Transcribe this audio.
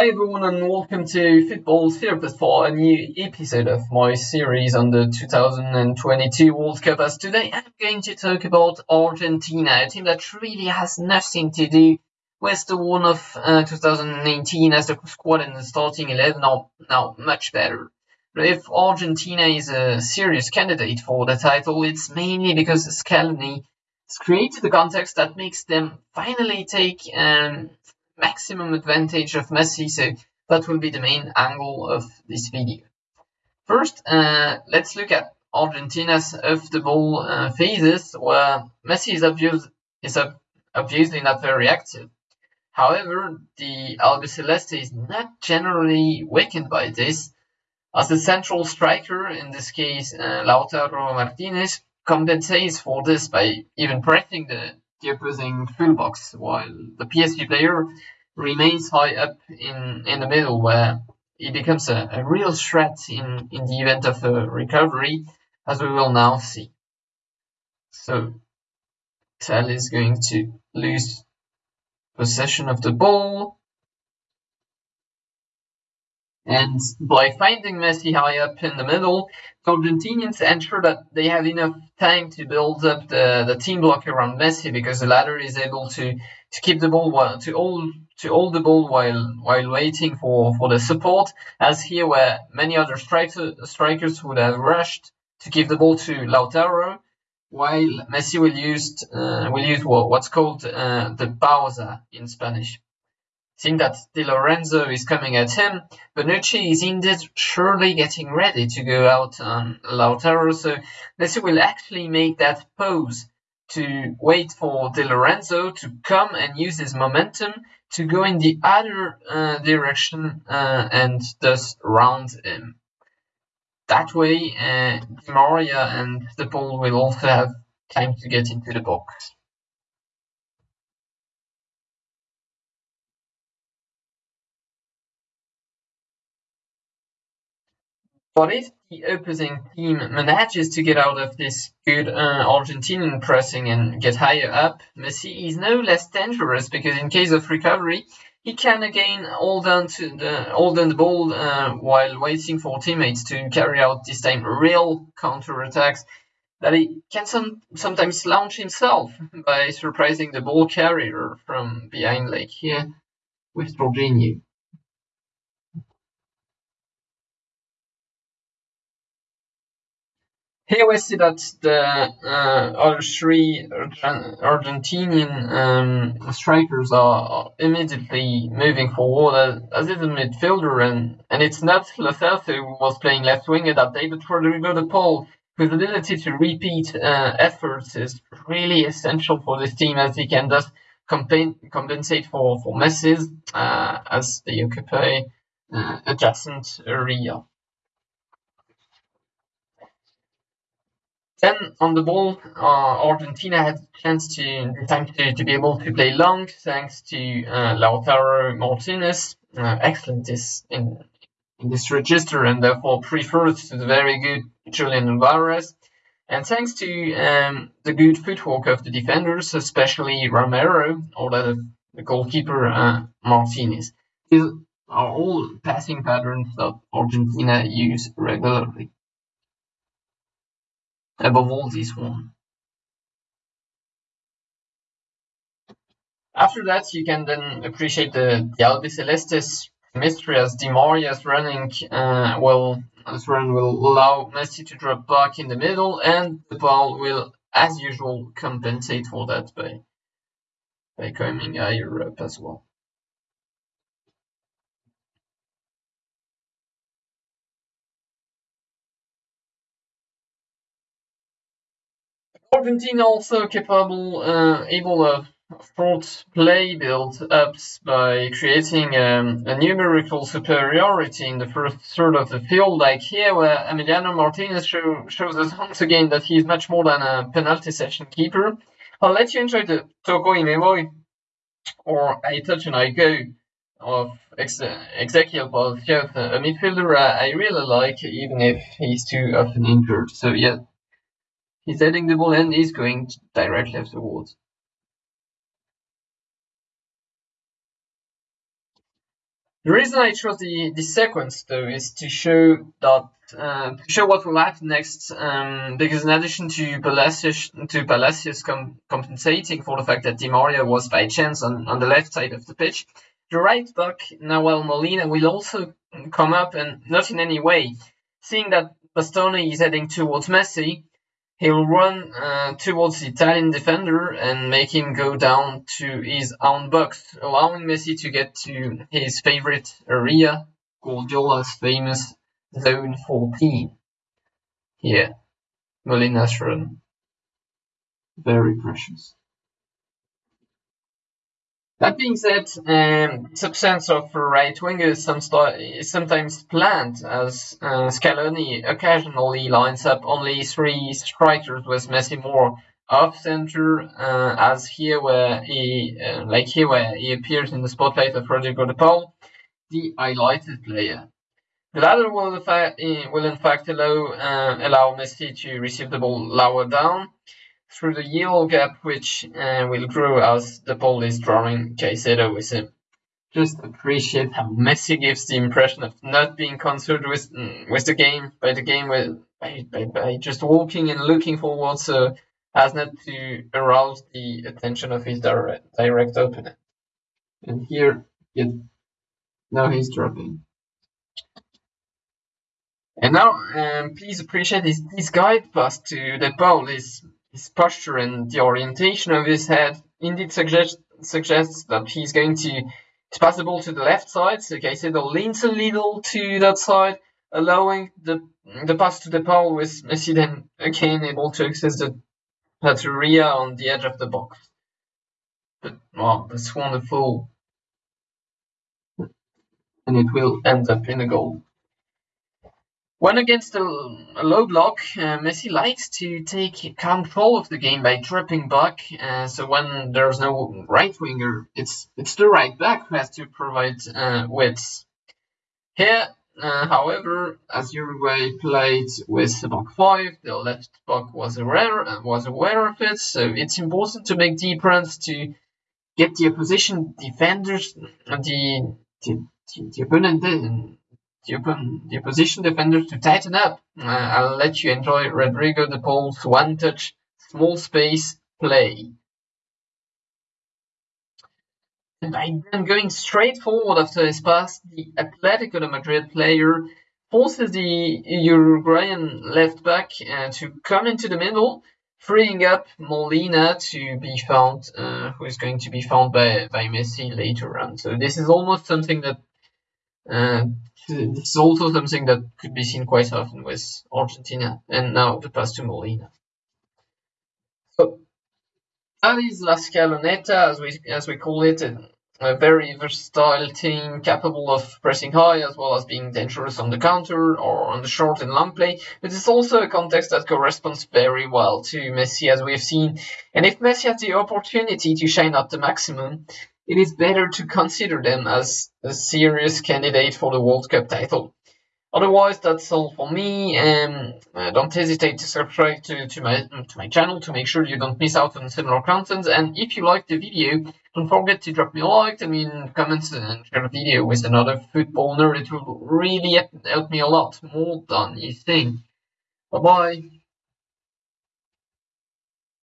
Hi everyone and welcome to Football Therapist for a new episode of my series on the 2022 World Cup as today I'm going to talk about Argentina, a team that really has nothing to do with the one of uh, 2019 as the squad and the starting 11 are now much better. But if Argentina is a serious candidate for the title, it's mainly because Scaloni has created the context that makes them finally take um, maximum advantage of Messi, so that will be the main angle of this video. First, uh, let's look at Argentina's off-the-ball uh, phases, where Messi is, is obviously not very active. However, the Albiceleste is not generally weakened by this, as the central striker, in this case uh, Lautaro Martinez, compensates for this by even pressing the the opposing fullbacks, while the PSG player remains high up in, in the middle, where he becomes a, a real threat in, in the event of a recovery, as we will now see. So, Tel is going to lose possession of the ball. And by finding Messi high up in the middle, the Argentinians ensure that they have enough time to build up the, the team block around Messi because the latter is able to, to keep the ball while to hold to hold the ball while while waiting for, for the support, as here where many other striker, strikers would have rushed to give the ball to Lautaro, while Messi will use uh, will use what, what's called uh, the pausa in Spanish. Seeing that Di Lorenzo is coming at him, Bonucci is indeed surely getting ready to go out on Lautaro, so Messi will actually make that pose to wait for Di Lorenzo to come and use his momentum to go in the other uh, direction uh, and thus round him. That way, uh, Maria and De Paul will also have time to get into the box. But if the opposing team manages to get out of this good uh, Argentinian pressing and get higher up, Messi is no less dangerous because in case of recovery, he can again hold on to the hold on the ball uh, while waiting for teammates to carry out this time real counter attacks that he can some, sometimes launch himself by surprising the ball carrier from behind, like here with Jorginho. Here we see that the uh, other three Argentinian um, strikers are immediately moving forward as, is a midfielder, and, and it's not Lo who was playing left winger that day, but Rodrigo de Paul, whose ability to repeat uh, efforts is really essential for this team, as he can thus compensate for, for Messi's uh, as they occupy uh, adjacent area. Then on the ball, uh, Argentina had a chance to to, to be able to play long thanks to uh, Lautaro Martinez. Uh, excellent is in, in this register and therefore preferred to the very good Julian Alvarez. And thanks to um, the good footwork of the defenders, especially Romero or the, the goalkeeper uh, Martinez. These are all passing patterns that Argentina use regularly above all this one. After that, you can then appreciate the, the Albicelestes mystery as Di Maria's running uh, will this run will allow Messi to drop back in the middle, and De Paul will, as usual, compensate for that by by coming higher up as well. Argentina also capable, uh, able of front play build-ups by creating um, a numerical superiority in the first third of the field, like here where Emiliano Martinez show, shows us once again that he's much more than a penalty session keeper. I'll let you enjoy the toco y me voy or I touch and I go of Ex Exequiel Palacios, a midfielder I really like, even if he's too often injured. So yeah, He's heading the ball and he's going directly afterwards. The reason I chose the, the sequence though is to show that uh, to show what will happen next, um, because in addition to Palacios to Palacios com compensating for the fact that Di Maria was by chance on, on the left side of the pitch, the right back Nahuel Molina will also come up and not in any way. Seeing that Bastoni is heading towards Messi, he'll run uh, towards the Italian defender and make him go down to his own box, allowing Messi to get to his favorite area, Guardiola's famous Zone 14. Here, Molina's run. Very precious. That being said, um, substance of right winger is, some is sometimes planned, as uh, Scaloni occasionally lines up only three strikers with Messi more off center, uh, as here where he, uh, like here where he appears in the spotlight of Rodrigo de Paul, the highlighted player. The latter will, in fact, will in fact allow, uh, allow Messi to receive the ball lower down, through the yield gap, which uh, will grow as the ball is drawing Caicedo with him. Just appreciate how Messi gives the impression of not being concerned with mm, with the game by the game with by, by, by just walking and looking forward, so as not to arouse the attention of his direct, direct opponent. And here, yeah, now he's dropping. And now, um, please appreciate this, this guide pass to the ball is his posture and the orientation of his head indeed suggest, suggests that he's going to, pass the ball to the left side. So Caicedo leans a little to that side, allowing the the pass to the pole with Messi then again able to access the that area on the edge of the box. But wow, that's wonderful. And it will end up in a goal. When against a, a low block, uh, Messi likes to take control of the game by dropping back. Uh, so when there's no right winger, it's it's the right back who has to provide uh, width. Here, uh, however, as Uruguay played with the back five, the left back was aware uh, was aware of it. So it's important to make deep runs to get the opposition defenders, the the, the opponent the, open, the opposition defenders to tighten up. Uh, I'll let you enjoy Rodrigo de Paul's one touch, small space play. And by then going straight forward after his pass, the Atletico de Madrid player forces the Uruguayan left back uh, to come into the middle, freeing up Molina to be found, uh, who is going to be found by, by Messi later on. So this is almost something that uh, this is also something that could be seen quite often with Argentina and now the pass to Molina. So that is La Scaloneta, as we as we call it, a very versatile team capable of pressing high as well as being dangerous on the counter or on the short and long play. But it's also a context that corresponds very well to Messi as we've seen. And if Messi has the opportunity to shine at the maximum, it is better to consider them as a serious candidate for the World Cup title. Otherwise, that's all for me. Um, uh, don't hesitate to subscribe to, to my to my channel to make sure you don't miss out on similar content. And if you liked the video, don't forget to drop me a like, I mean, comments and share the video with another football nerd. It will really help me a lot more than you think. Bye bye.